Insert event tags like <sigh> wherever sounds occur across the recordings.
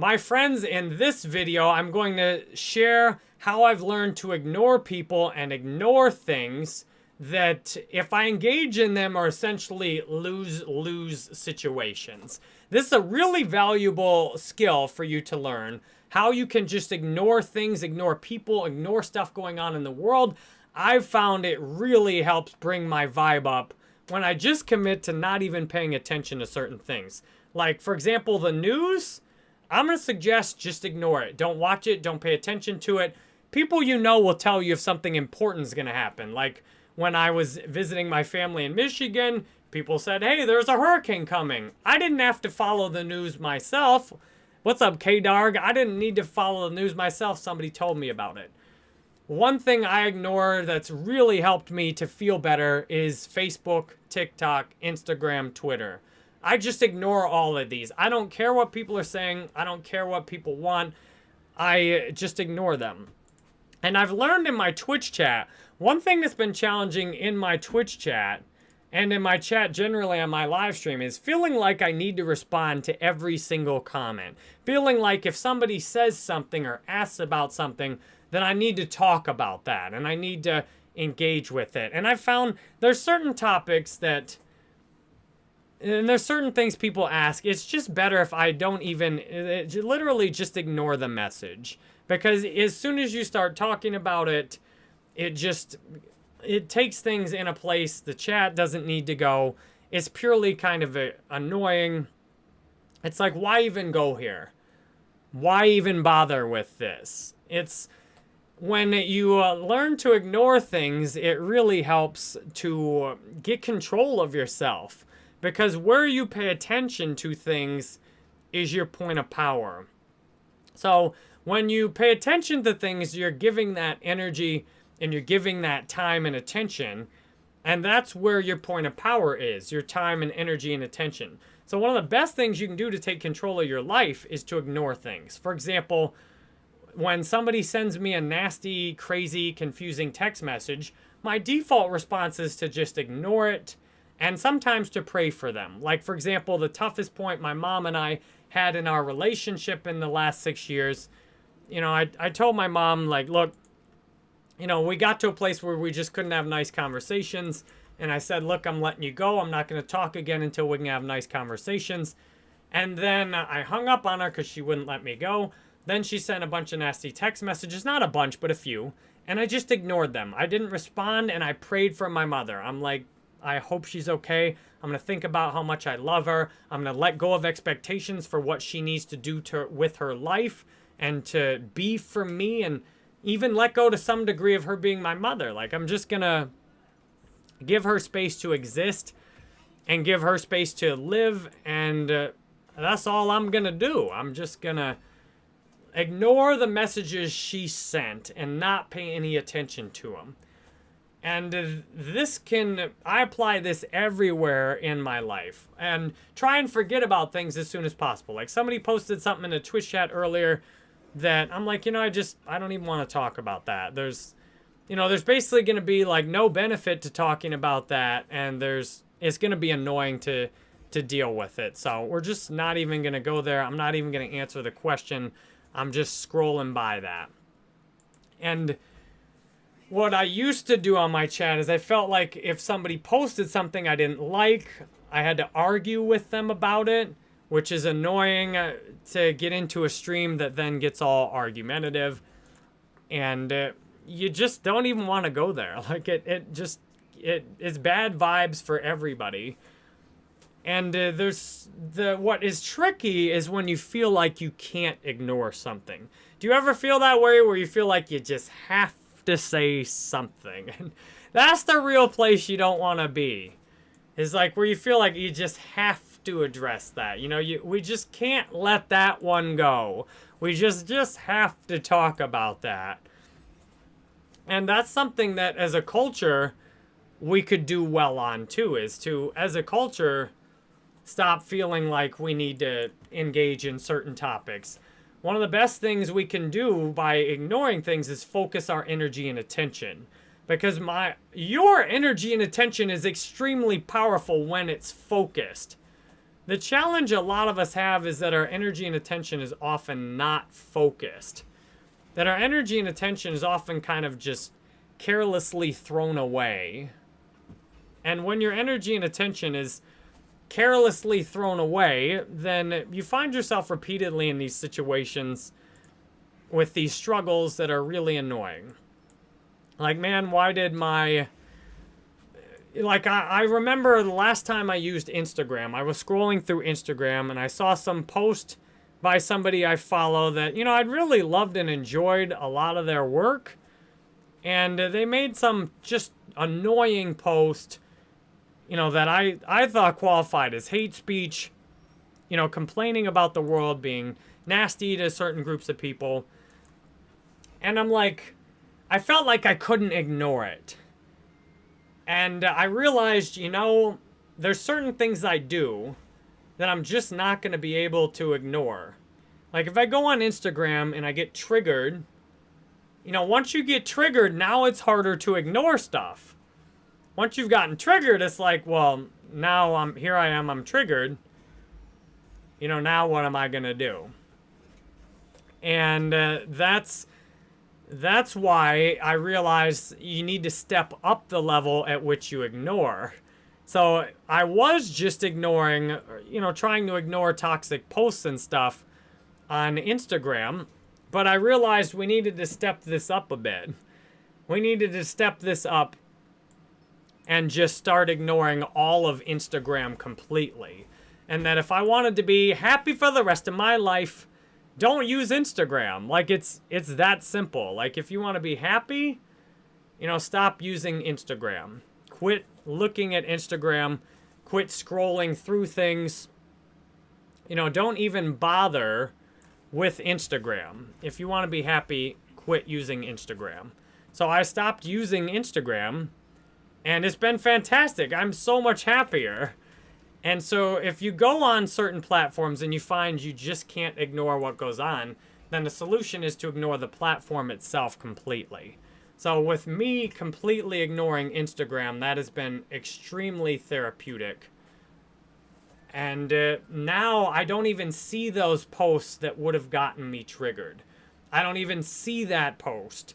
My friends, in this video, I'm going to share how I've learned to ignore people and ignore things that if I engage in them are essentially lose-lose situations. This is a really valuable skill for you to learn. How you can just ignore things, ignore people, ignore stuff going on in the world. I've found it really helps bring my vibe up when I just commit to not even paying attention to certain things. Like, for example, the news, I'm going to suggest just ignore it. Don't watch it. Don't pay attention to it. People you know will tell you if something important is going to happen. Like, when I was visiting my family in Michigan, people said, hey, there's a hurricane coming. I didn't have to follow the news myself. What's up, K-Darg? I didn't need to follow the news myself. Somebody told me about it. One thing I ignore that's really helped me to feel better is Facebook, TikTok, Instagram, Twitter. I just ignore all of these. I don't care what people are saying. I don't care what people want. I uh, just ignore them. And I've learned in my Twitch chat, one thing that's been challenging in my Twitch chat and in my chat generally on my live stream is feeling like I need to respond to every single comment. Feeling like if somebody says something or asks about something, then I need to talk about that and I need to engage with it. And I've found there's certain topics that and there's certain things people ask. It's just better if I don't even, literally just ignore the message. Because as soon as you start talking about it, it just it takes things in a place the chat doesn't need to go. It's purely kind of a, annoying. It's like, why even go here? Why even bother with this? It's when you uh, learn to ignore things, it really helps to get control of yourself. Because where you pay attention to things is your point of power. So when you pay attention to things, you're giving that energy and you're giving that time and attention. And that's where your point of power is, your time and energy and attention. So one of the best things you can do to take control of your life is to ignore things. For example, when somebody sends me a nasty, crazy, confusing text message, my default response is to just ignore it and sometimes to pray for them. Like, for example, the toughest point my mom and I had in our relationship in the last six years, you know, I, I told my mom, like, look, you know, we got to a place where we just couldn't have nice conversations. And I said, look, I'm letting you go. I'm not going to talk again until we can have nice conversations. And then I hung up on her because she wouldn't let me go. Then she sent a bunch of nasty text messages, not a bunch, but a few. And I just ignored them. I didn't respond and I prayed for my mother. I'm like, I hope she's okay. I'm going to think about how much I love her. I'm going to let go of expectations for what she needs to do to with her life and to be for me and even let go to some degree of her being my mother. Like, I'm just going to give her space to exist and give her space to live. And uh, that's all I'm going to do. I'm just going to ignore the messages she sent and not pay any attention to them. And this can, I apply this everywhere in my life. And try and forget about things as soon as possible. Like somebody posted something in a Twitch chat earlier that I'm like, you know, I just, I don't even want to talk about that. There's, you know, there's basically going to be like no benefit to talking about that. And there's, it's going to be annoying to, to deal with it. So we're just not even going to go there. I'm not even going to answer the question. I'm just scrolling by that. And what I used to do on my chat is I felt like if somebody posted something I didn't like, I had to argue with them about it, which is annoying uh, to get into a stream that then gets all argumentative. And uh, you just don't even want to go there. <laughs> Like it, it just, it is bad vibes for everybody. And uh, there's the what is tricky is when you feel like you can't ignore something. Do you ever feel that way where you feel like you just have to say something? <laughs> And that's the real place you don't want to be. Is like where you feel like you just have to address that. You know, you we just can't let that one go. We just just have to talk about that. And that's something that as a culture we could do well on too is to as a culture stop feeling like we need to engage in certain topics. One of the best things we can do by ignoring things is focus our energy and attention. Because my your energy and attention is extremely powerful when it's focused. The challenge a lot of us have is that our energy and attention is often not focused. That our energy and attention is often kind of just carelessly thrown away. And when your energy and attention is carelessly thrown away, then you find yourself repeatedly in these situations with these struggles that are really annoying. Like, man, why did my... Like, I, I remember the last time I used Instagram, I was scrolling through Instagram and I saw some post by somebody I follow that, you know, I'd really loved and enjoyed a lot of their work. And they made some just annoying post you know, that I, I thought qualified as hate speech, you know, complaining about the world being nasty to certain groups of people. And I'm like, I felt like I couldn't ignore it. And I realized, you know, there's certain things I do that I'm just not going to be able to ignore. Like if I go on Instagram and I get triggered, you know, once you get triggered, now it's harder to ignore stuff once you've gotten triggered, it's like, well, now I'm here I am, I'm triggered. You know, now what am I going to do? And uh, that's that's why I realized you need to step up the level at which you ignore. So I was just ignoring, you know, trying to ignore toxic posts and stuff on Instagram, but I realized we needed to step this up a bit. We needed to step this up and just start ignoring all of Instagram completely. And that if I wanted to be happy for the rest of my life, don't use Instagram. Like it's it's that simple. Like if you want to be happy, you know, stop using Instagram. Quit looking at Instagram. Quit scrolling through things. You know, don't even bother with Instagram. If you want to be happy, quit using Instagram. So I stopped using Instagram and it's been fantastic. I'm so much happier. And so if you go on certain platforms and you find you just can't ignore what goes on, then the solution is to ignore the platform itself completely. So with me completely ignoring Instagram, that has been extremely therapeutic. And uh, now I don't even see those posts that would have gotten me triggered. I don't even see that post.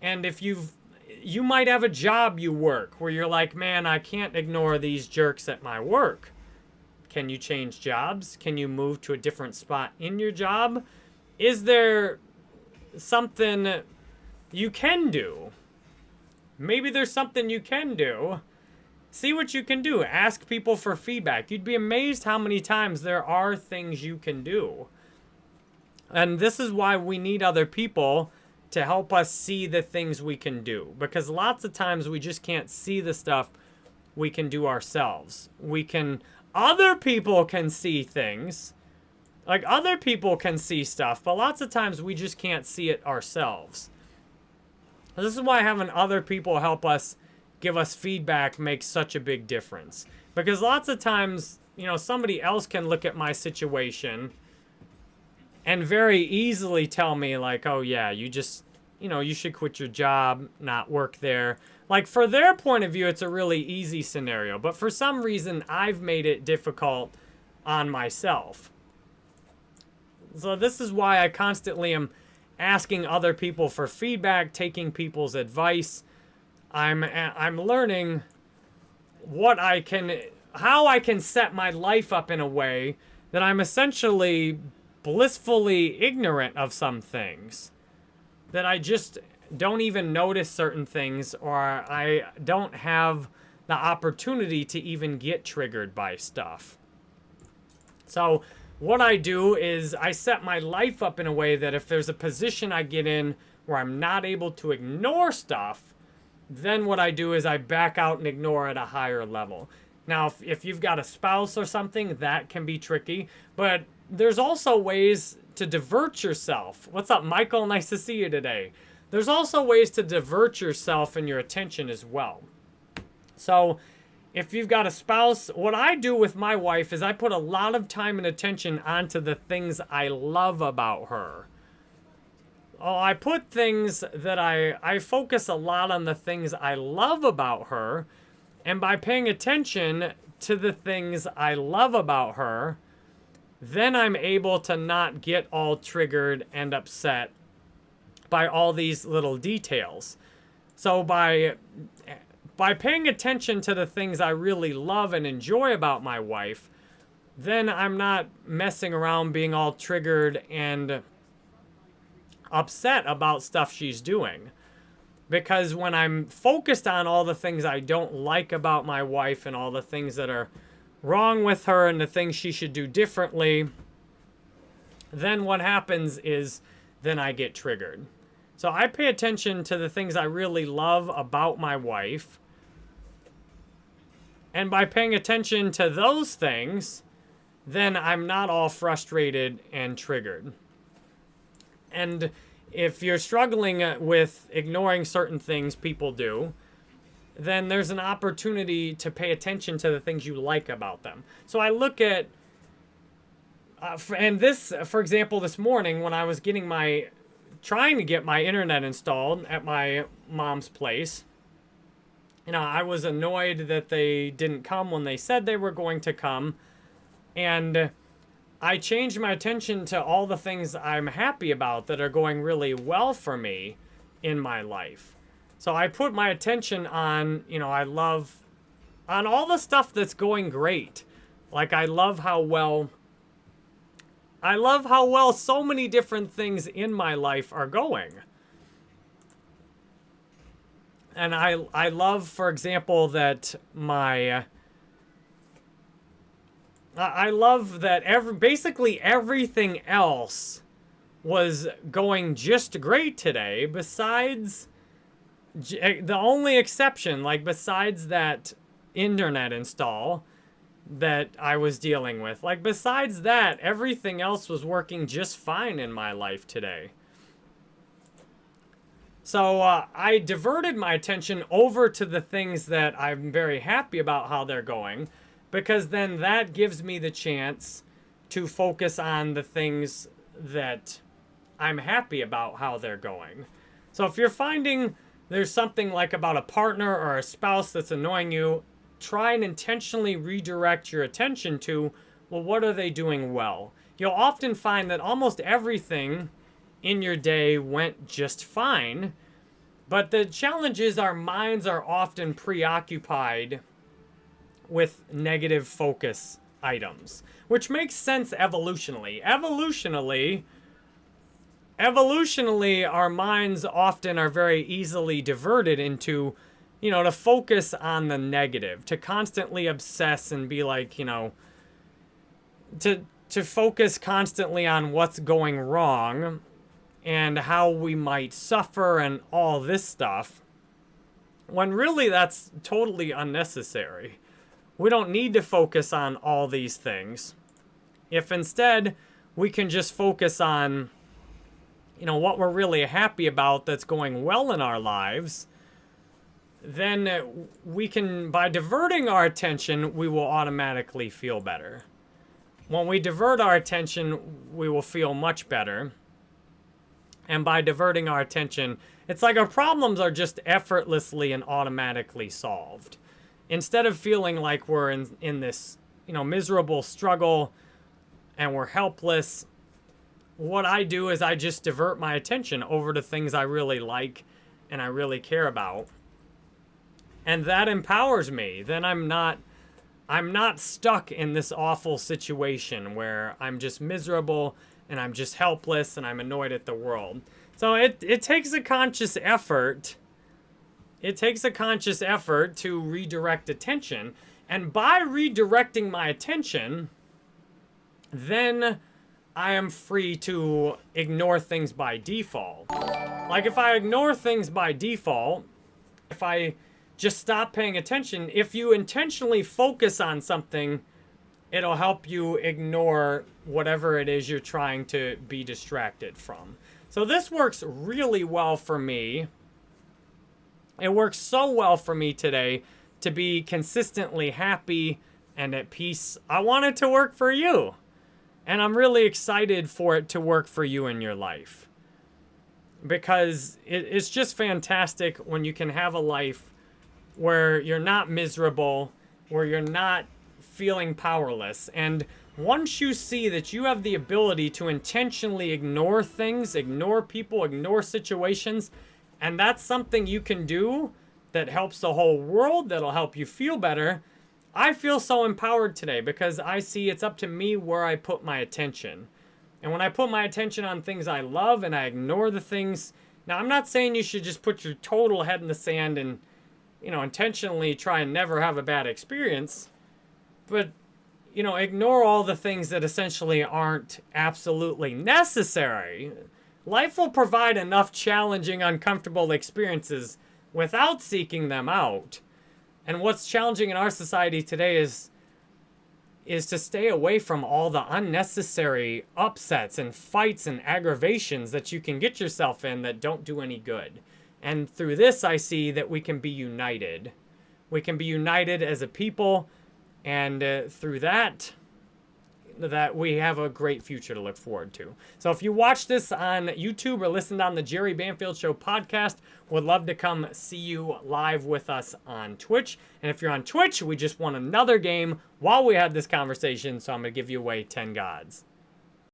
And if you've you might have a job you work where you're like, man, I can't ignore these jerks at my work. Can you change jobs? Can you move to a different spot in your job? Is there something you can do? Maybe there's something you can do. See what you can do. Ask people for feedback. You'd be amazed how many times there are things you can do. And this is why we need other people to help us see the things we can do. Because lots of times we just can't see the stuff we can do ourselves. We can, other people can see things. Like other people can see stuff, but lots of times we just can't see it ourselves. This is why having other people help us give us feedback makes such a big difference. Because lots of times, you know, somebody else can look at my situation and very easily tell me like, oh yeah, you just, you know, you should quit your job, not work there. Like for their point of view, it's a really easy scenario. But for some reason, I've made it difficult on myself. So this is why I constantly am asking other people for feedback, taking people's advice. I'm I'm learning what I can how I can set my life up in a way that I'm essentially blissfully ignorant of some things. That I just don't even notice certain things or I don't have the opportunity to even get triggered by stuff. So what I do is I set my life up in a way that if there's a position I get in where I'm not able to ignore stuff, then what I do is I back out and ignore at a higher level. Now, if, if you've got a spouse or something, that can be tricky. But there's also ways to divert yourself. What's up, Michael? Nice to see you today. There's also ways to divert yourself and your attention as well. So if you've got a spouse, what I do with my wife is I put a lot of time and attention onto the things I love about her. Oh, I put things that I, I focus a lot on the things I love about her. And by paying attention to the things I love about her, then I'm able to not get all triggered and upset by all these little details. So by by paying attention to the things I really love and enjoy about my wife, then I'm not messing around being all triggered and upset about stuff she's doing. Because when I'm focused on all the things I don't like about my wife and all the things that are wrong with her and the things she should do differently, then what happens is then I get triggered. So I pay attention to the things I really love about my wife. And by paying attention to those things, then I'm not all frustrated and triggered. And if you're struggling with ignoring certain things people do, then there's an opportunity to pay attention to the things you like about them. So I look at, uh, and this, for example, this morning when I was getting my, trying to get my internet installed at my mom's place, you know, I was annoyed that they didn't come when they said they were going to come. And I changed my attention to all the things I'm happy about that are going really well for me in my life. So I put my attention on, you know, I love, on all the stuff that's going great. Like I love how well, I love how well so many different things in my life are going. And I, I love, for example, that my, I love that every basically everything else was going just great today besides the only exception like besides that internet install that I was dealing with like besides that everything else was working just fine in my life today so uh, I diverted my attention over to the things that I'm very happy about how they're going because then that gives me the chance to focus on the things that I'm happy about how they're going. So if you're finding there's something like about a partner or a spouse that's annoying you, try and intentionally redirect your attention to, well, what are they doing well? You'll often find that almost everything in your day went just fine, but the challenge is our minds are often preoccupied with negative focus items, which makes sense evolutionally. Evolutionally, evolutionally, our minds often are very easily diverted into, you know, to focus on the negative, to constantly obsess and be like, you know, to to focus constantly on what's going wrong and how we might suffer and all this stuff when really that's totally unnecessary. We don't need to focus on all these things. If instead we can just focus on, you know, what we're really happy about that's going well in our lives, then uh, we can, by diverting our attention, we will automatically feel better. When we divert our attention, we will feel much better. And by diverting our attention, it's like our problems are just effortlessly and automatically solved instead of feeling like we're in, in this, you know, miserable struggle and we're helpless, what I do is I just divert my attention over to things I really like and I really care about. And that empowers me. Then I'm not I'm not stuck in this awful situation where I'm just miserable and I'm just helpless and I'm annoyed at the world. So it, it takes a conscious effort it takes a conscious effort to redirect attention. And by redirecting my attention, then I am free to ignore things by default. Like if I ignore things by default, if I just stop paying attention, if you intentionally focus on something, it'll help you ignore whatever it is you're trying to be distracted from. So this works really well for me it works so well for me today to be consistently happy and at peace. I want it to work for you. And I'm really excited for it to work for you in your life. Because it, it's just fantastic when you can have a life where you're not miserable, where you're not feeling powerless. And once you see that you have the ability to intentionally ignore things, ignore people, ignore situations, and that's something you can do that helps the whole world, that'll help you feel better, I feel so empowered today because I see it's up to me where I put my attention. And when I put my attention on things I love and I ignore the things... Now, I'm not saying you should just put your total head in the sand and, you know, intentionally try and never have a bad experience. But, you know, ignore all the things that essentially aren't absolutely necessary. Life will provide enough challenging, uncomfortable experiences without seeking them out. And what's challenging in our society today is is to stay away from all the unnecessary upsets and fights and aggravations that you can get yourself in that don't do any good. And through this, I see that we can be united. We can be united as a people, and uh, through that, that we have a great future to look forward to. So if you watch this on YouTube or listened on the Jerry Banfield Show podcast, would love to come see you live with us on Twitch. And if you're on Twitch, we just won another game while we had this conversation, so I'm going to give you away 10 gods.